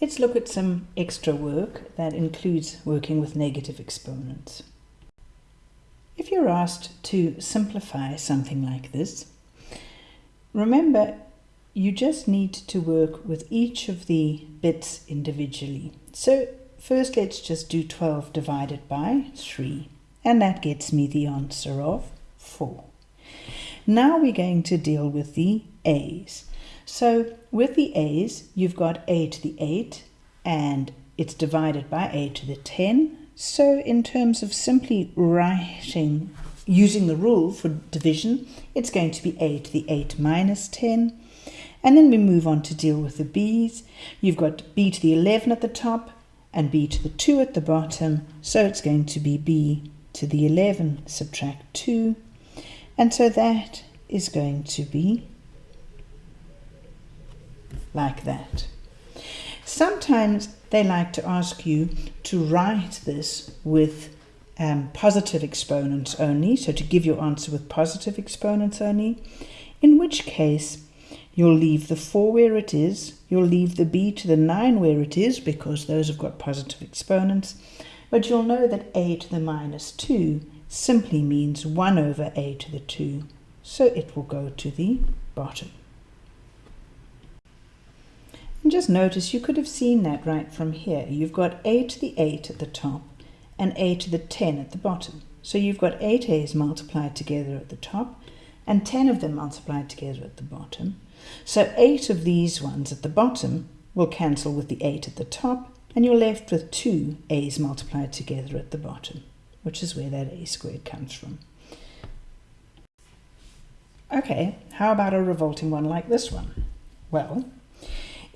let's look at some extra work that includes working with negative exponents. If you're asked to simplify something like this, remember you just need to work with each of the bits individually. So first let's just do 12 divided by 3 and that gets me the answer of 4. Now we're going to deal with the a's. So with the a's you've got a to the 8 and it's divided by a to the 10 so in terms of simply writing, using the rule for division, it's going to be a to the 8 minus 10. And then we move on to deal with the b's. You've got b to the 11 at the top and b to the 2 at the bottom. So it's going to be b to the 11 subtract 2. And so that is going to be like that. Sometimes they like to ask you to write this with um, positive exponents only, so to give your answer with positive exponents only, in which case you'll leave the 4 where it is, you'll leave the b to the 9 where it is, because those have got positive exponents, but you'll know that a to the minus 2 simply means 1 over a to the 2, so it will go to the bottom. And just notice you could have seen that right from here. You've got a to the 8 at the top and a to the 10 at the bottom. So you've got 8 a's multiplied together at the top and 10 of them multiplied together at the bottom. So 8 of these ones at the bottom will cancel with the 8 at the top and you're left with 2 a's multiplied together at the bottom, which is where that a squared comes from. Okay, how about a revolting one like this one? Well,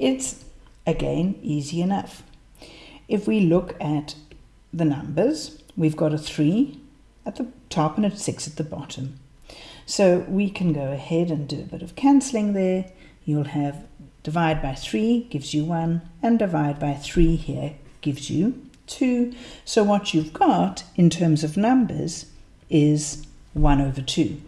it's, again, easy enough. If we look at the numbers, we've got a 3 at the top and a 6 at the bottom. So we can go ahead and do a bit of cancelling there. You'll have divide by 3 gives you 1 and divide by 3 here gives you 2. So what you've got in terms of numbers is 1 over 2.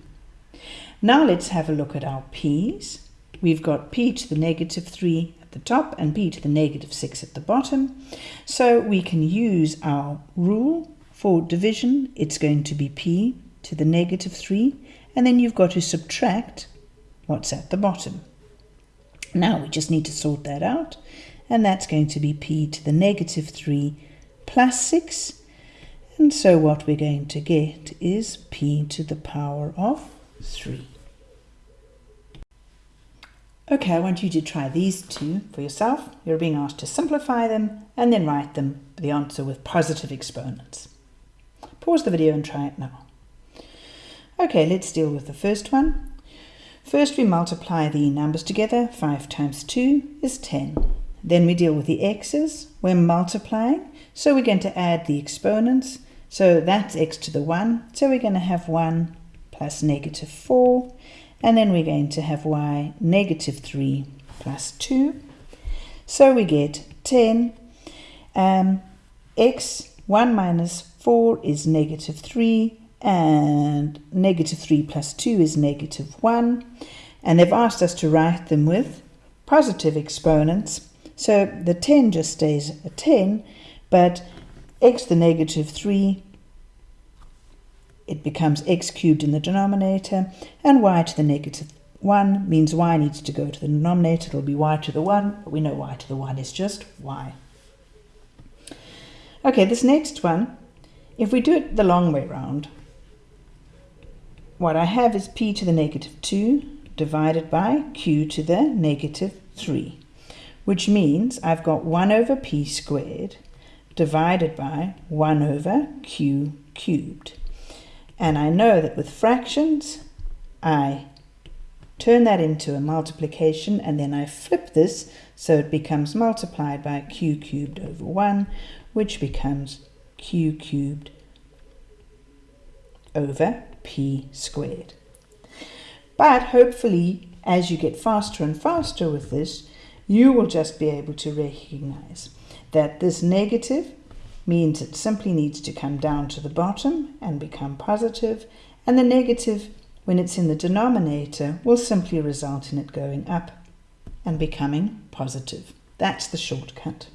Now let's have a look at our p's. We've got p to the negative 3 the top and b to the negative 6 at the bottom. So we can use our rule for division. It's going to be p to the negative 3 and then you've got to subtract what's at the bottom. Now we just need to sort that out and that's going to be p to the negative 3 plus 6 and so what we're going to get is p to the power of 3. Okay, I want you to try these two for yourself. You're being asked to simplify them and then write them the answer with positive exponents. Pause the video and try it now. Okay, let's deal with the first one. First we multiply the numbers together. 5 times 2 is 10. Then we deal with the x's. We're multiplying, so we're going to add the exponents. So that's x to the 1. So we're going to have 1 plus negative 4 and then we're going to have y negative 3 plus 2. So we get 10. Um, x 1 minus 4 is negative 3 and negative 3 plus 2 is negative 1. And they've asked us to write them with positive exponents. So the 10 just stays a 10, but x the negative 3 it becomes x cubed in the denominator, and y to the negative 1 means y needs to go to the denominator. It'll be y to the 1, but we know y to the 1 is just y. Okay, this next one, if we do it the long way round, what I have is p to the negative 2 divided by q to the negative 3, which means I've got 1 over p squared divided by 1 over q cubed. And I know that with fractions, I turn that into a multiplication and then I flip this so it becomes multiplied by q cubed over 1, which becomes q cubed over p squared. But hopefully, as you get faster and faster with this, you will just be able to recognize that this negative means it simply needs to come down to the bottom and become positive, and the negative, when it's in the denominator, will simply result in it going up and becoming positive. That's the shortcut.